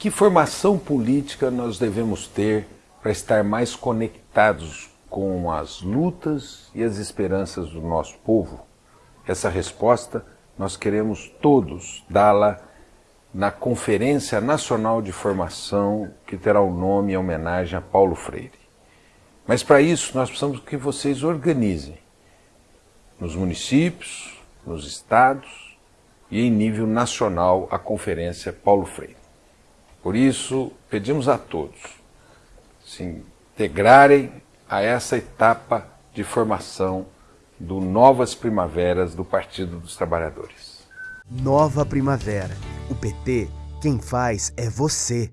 Que formação política nós devemos ter para estar mais conectados com as lutas e as esperanças do nosso povo? Essa resposta nós queremos todos dá-la na Conferência Nacional de Formação, que terá o nome em homenagem a Paulo Freire. Mas para isso nós precisamos que vocês organizem nos municípios, nos estados e em nível nacional a Conferência Paulo Freire. Por isso, pedimos a todos se integrarem a essa etapa de formação do Novas Primaveras do Partido dos Trabalhadores. Nova Primavera. O PT, quem faz é você.